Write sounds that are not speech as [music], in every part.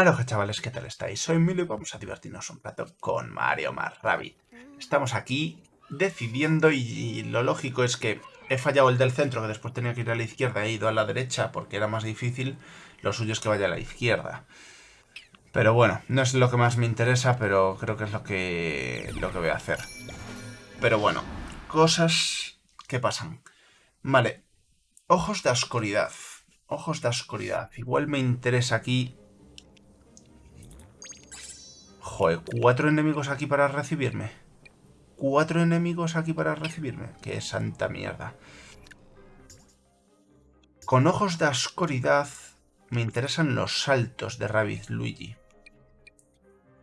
Aloha chavales, ¿qué tal estáis? Soy Milo y vamos a divertirnos un rato con Mario más Rabbit. Estamos aquí decidiendo y lo lógico es que he fallado el del centro, que después tenía que ir a la izquierda, he ido a la derecha porque era más difícil, lo suyo es que vaya a la izquierda. Pero bueno, no es lo que más me interesa, pero creo que es lo que, lo que voy a hacer. Pero bueno, cosas que pasan. Vale, ojos de oscuridad. Ojos de oscuridad. Igual me interesa aquí Joder, cuatro enemigos aquí para recibirme. Cuatro enemigos aquí para recibirme. Qué santa mierda. Con ojos de oscuridad me interesan los saltos de Rabbit Luigi.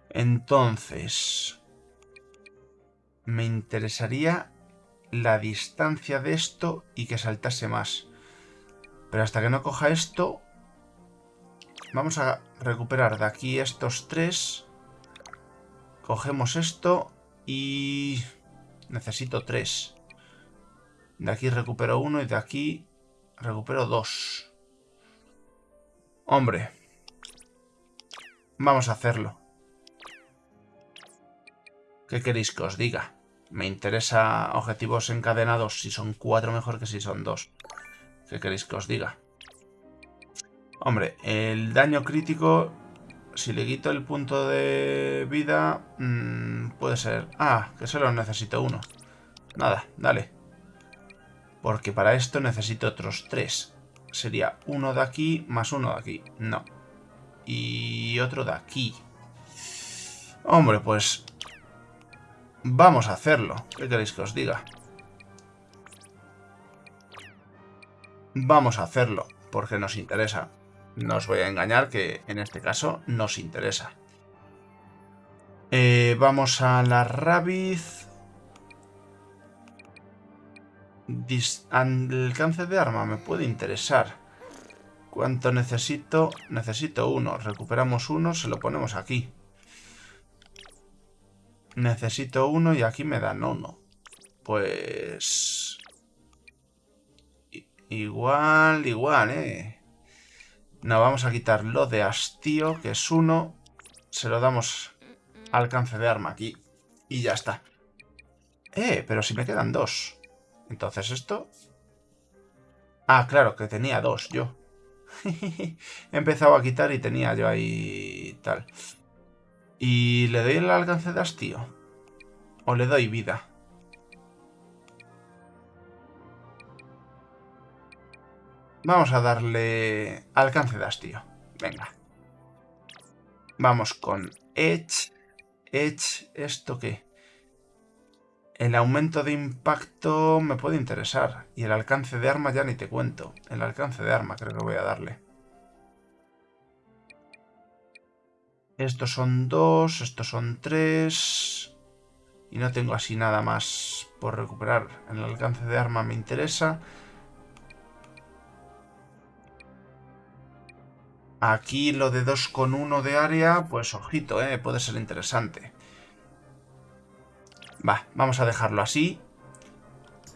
Entonces... Me interesaría la distancia de esto y que saltase más. Pero hasta que no coja esto... Vamos a recuperar de aquí estos tres... Cogemos esto y... Necesito tres. De aquí recupero uno y de aquí recupero dos. Hombre. Vamos a hacerlo. ¿Qué queréis que os diga? Me interesa objetivos encadenados si son cuatro mejor que si son dos. ¿Qué queréis que os diga? Hombre, el daño crítico si le quito el punto de vida, mmm, puede ser... Ah, que solo necesito uno. Nada, dale. Porque para esto necesito otros tres. Sería uno de aquí más uno de aquí. No. Y otro de aquí. Hombre, pues... Vamos a hacerlo. ¿Qué queréis que os diga? Vamos a hacerlo, porque nos interesa. No os voy a engañar que en este caso nos interesa. Eh, vamos a la Rabiz. Alcance de arma me puede interesar. ¿Cuánto necesito? Necesito uno. Recuperamos uno, se lo ponemos aquí. Necesito uno y aquí me dan uno. Pues... Igual, igual, eh. No, vamos a quitar lo de hastío, que es uno. Se lo damos alcance de arma aquí. Y ya está. Eh, pero si me quedan dos. Entonces esto... Ah, claro, que tenía dos yo. [laughs] He empezado a quitar y tenía yo ahí tal. ¿Y le doy el alcance de hastío? ¿O le doy vida? Vamos a darle alcance de hastío. Venga. Vamos con Edge. Edge, ¿esto qué? El aumento de impacto me puede interesar. Y el alcance de arma ya ni te cuento. El alcance de arma creo que voy a darle. Estos son dos, estos son tres. Y no tengo así nada más por recuperar. El alcance de arma me interesa. Aquí lo de 2,1 de área, pues ojito, ¿eh? puede ser interesante. Va, vamos a dejarlo así.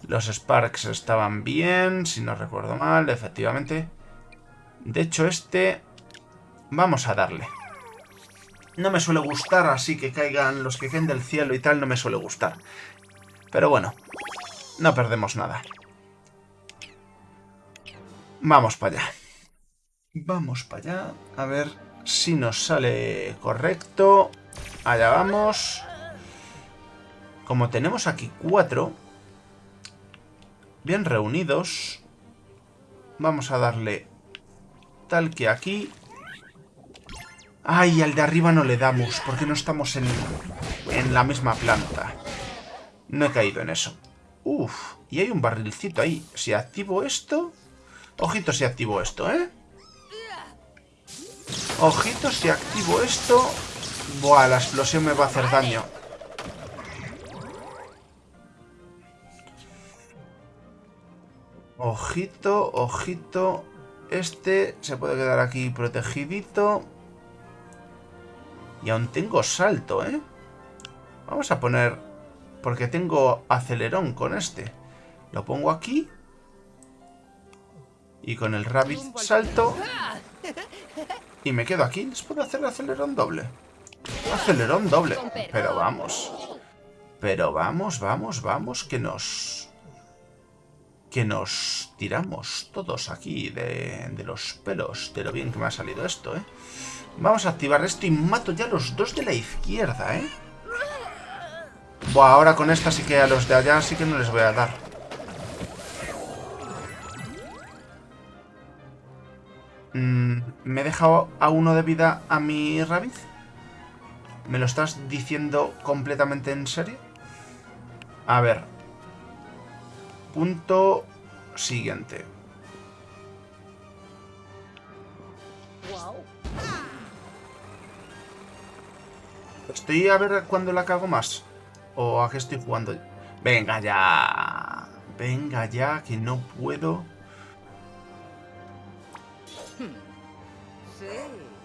Los Sparks estaban bien, si no recuerdo mal, efectivamente. De hecho, este... Vamos a darle. No me suele gustar, así que caigan los que caen del cielo y tal, no me suele gustar. Pero bueno, no perdemos nada. Vamos para allá. Vamos para allá. A ver si nos sale correcto. Allá vamos. Como tenemos aquí cuatro. Bien reunidos. Vamos a darle tal que aquí. Ay, al de arriba no le damos, porque no estamos en, en la misma planta. No he caído en eso. Uf, y hay un barrilcito ahí. Si activo esto... Ojito si activo esto, ¿eh? Ojito, si activo esto... Buah, la explosión me va a hacer daño. Ojito, ojito. Este se puede quedar aquí protegidito. Y aún tengo salto, ¿eh? Vamos a poner... Porque tengo acelerón con este. Lo pongo aquí. Y con el rabbit salto... [laughs] Y me quedo aquí. ¿Les puedo hacer acelerón doble? Acelerón doble. Pero vamos. Pero vamos, vamos, vamos, que nos... Que nos tiramos todos aquí de, de los pelos. De lo bien que me ha salido esto, ¿eh? Vamos a activar esto y mato ya los dos de la izquierda, ¿eh? Buah, ahora con esta sí que a los de allá sí que no les voy a dar. ¿Me he dejado a uno de vida a mi Rabbit? ¿Me lo estás diciendo completamente en serio? A ver. Punto siguiente. Estoy a ver cuándo la cago más. ¿O a qué estoy jugando? Venga ya. Venga ya, que no puedo.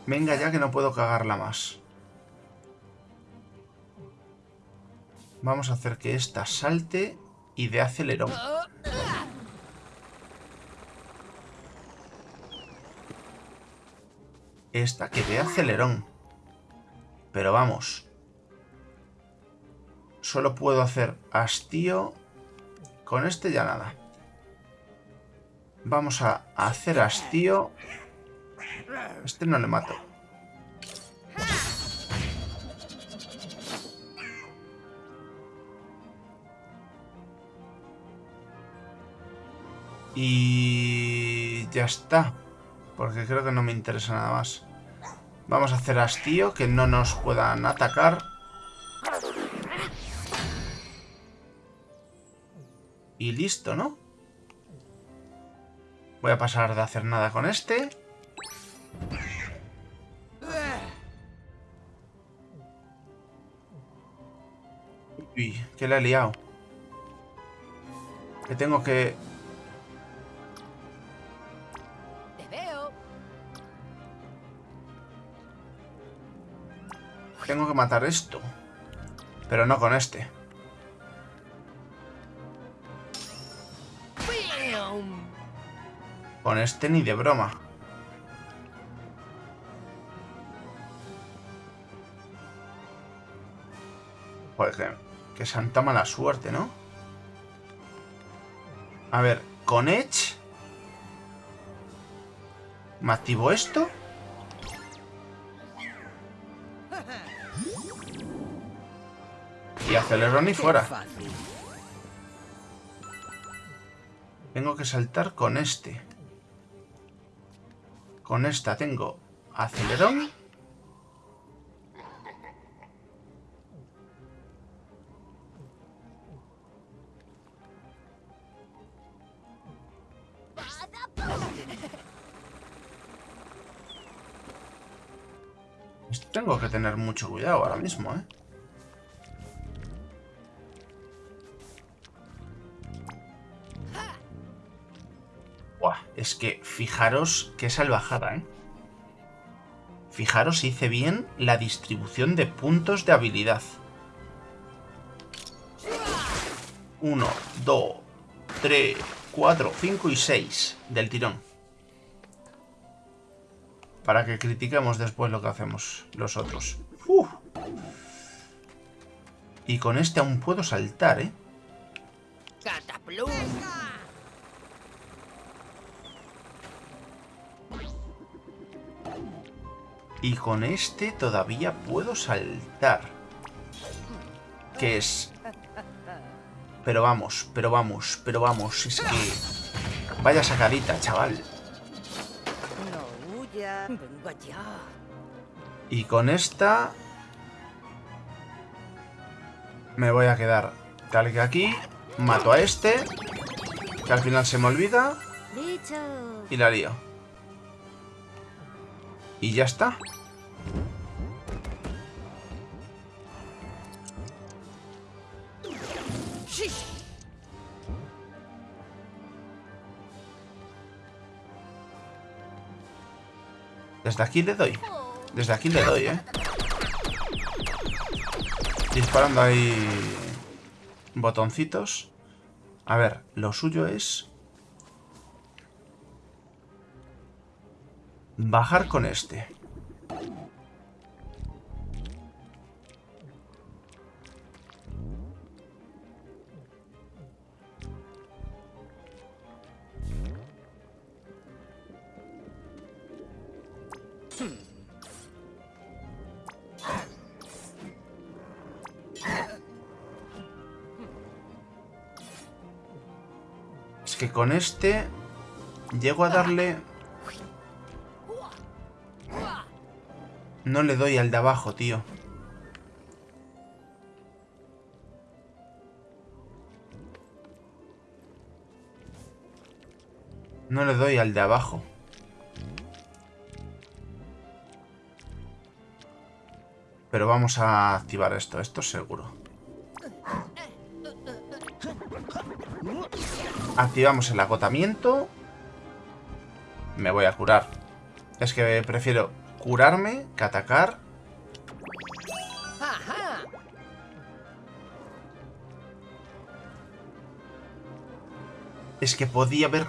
Venga ya, que no puedo cagarla más. Vamos a hacer que esta salte y de acelerón. Esta que dé acelerón. Pero vamos. Solo puedo hacer hastío. Con este ya nada. Vamos a hacer hastío. Este no le mato. Y ya está. Porque creo que no me interesa nada más. Vamos a hacer hastío, que no nos puedan atacar. Y listo, ¿no? Voy a pasar de hacer nada con este. Uy, que le he liado. Que tengo que Tengo que matar esto. Pero no con este. Con este ni de broma. Joder, que, que santa mala suerte, ¿no? A ver, con Edge... ¿Me activo esto? Y acelerón y fuera. Tengo que saltar con este. Con esta tengo acelerón. Tengo que tener mucho cuidado ahora mismo, ¿eh? Es que fijaros qué salvajada, ¿eh? Fijaros, hice bien la distribución de puntos de habilidad. Uno, dos, tres, cuatro, cinco y seis del tirón. Para que critiquemos después lo que hacemos los otros. Y con este aún puedo saltar, ¿eh? Y con este todavía puedo saltar. Que es... Pero vamos, pero vamos, pero vamos. Es que... Vaya sacadita, chaval. Y con esta... Me voy a quedar tal que aquí. Mato a este. Que al final se me olvida. Y la lío. Y ya está. Desde aquí le doy. Desde aquí le doy, ¿eh? Disparando ahí botoncitos. A ver, lo suyo es Bajar con este. Que con este... Llego a darle... No le doy al de abajo, tío. No le doy al de abajo. Pero vamos a activar esto, esto seguro. Activamos el agotamiento. Me voy a curar. Es que prefiero curarme que atacar. Es que podía haber...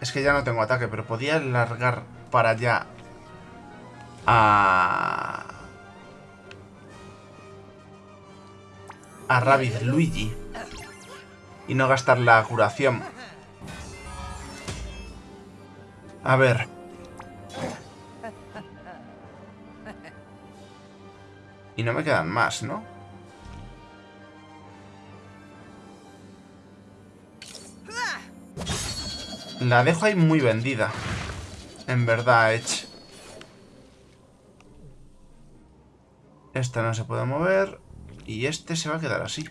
Es que ya no tengo ataque, pero podía largar para allá a... A Rabbit Luigi. Y no gastar la curación. A ver. Y no me quedan más, ¿no? La dejo ahí muy vendida. En verdad, Edge. Esta no se puede mover. Y este se va a quedar así.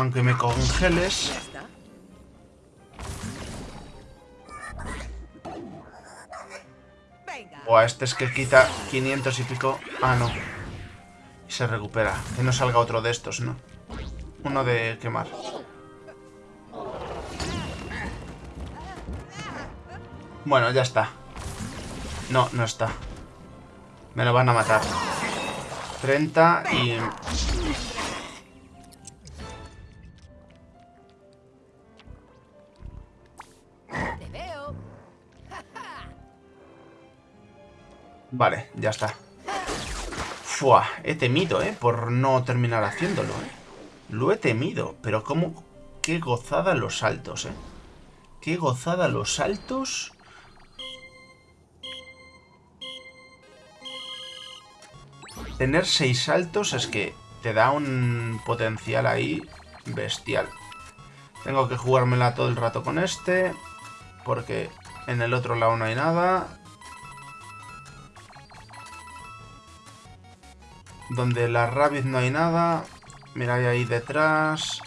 Aunque me congeles... O este es que quita 500 y pico. Ah, no. Y se recupera. Que no salga otro de estos, ¿no? Uno de quemar. Bueno, ya está. No, no está. Me lo van a matar. 30 y... Vale, ya está. Fua, he temido, ¿eh? Por no terminar haciéndolo, ¿eh? Lo he temido, pero cómo... Qué gozada los saltos, ¿eh? Qué gozada los saltos Tener seis saltos es que te da un potencial ahí bestial. Tengo que jugármela todo el rato con este. Porque en el otro lado no hay nada. Donde la Rabbit no hay nada. Mira, hay ahí detrás.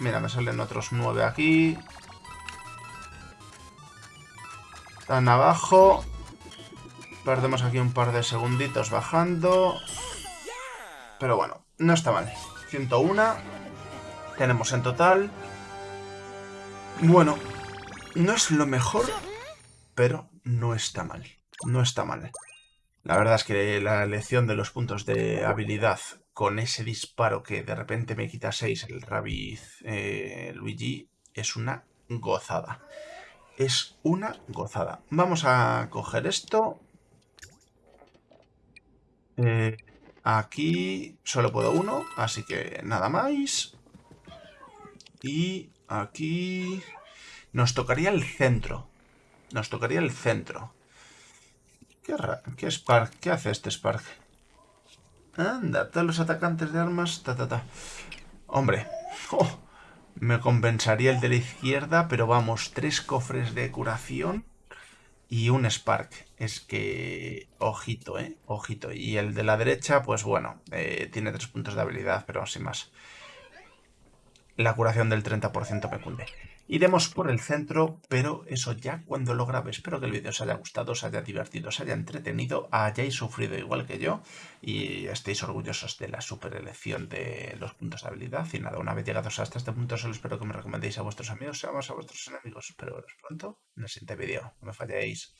Mira, me salen otros nueve aquí. Están abajo. Perdemos aquí un par de segunditos bajando. Pero bueno, no está mal. 101. Tenemos en total. Bueno, no es lo mejor, pero no está mal. No está mal. La verdad es que la elección de los puntos de habilidad con ese disparo que de repente me quita 6 el Rabbit eh, Luigi es una gozada. Es una gozada. Vamos a coger esto. Eh, Aquí solo puedo uno, así que nada más. Y aquí... Nos tocaría el centro. Nos tocaría el centro. ¿Qué, ¿Qué Spark? ¿Qué hace este Spark? Anda, todos los atacantes de armas... Ta, ta, ta. Hombre. Oh, me compensaría el de la izquierda, pero vamos, tres cofres de curación y un Spark. Es que... Ojito, ¿eh? Ojito. Y el de la derecha, pues bueno, eh, tiene tres puntos de habilidad, pero sin más. La curación del 30% me cunde. Iremos por el centro, pero eso ya cuando lo grabe. Espero que el vídeo os haya gustado, os haya divertido, os haya entretenido, hayáis sufrido igual que yo y estéis orgullosos de la super elección de los puntos de habilidad. Y nada, una vez llegados hasta este punto, solo espero que me recomendéis a vuestros amigos, seamos a vuestros enemigos. Espero veros pronto en el siguiente vídeo. No me falléis.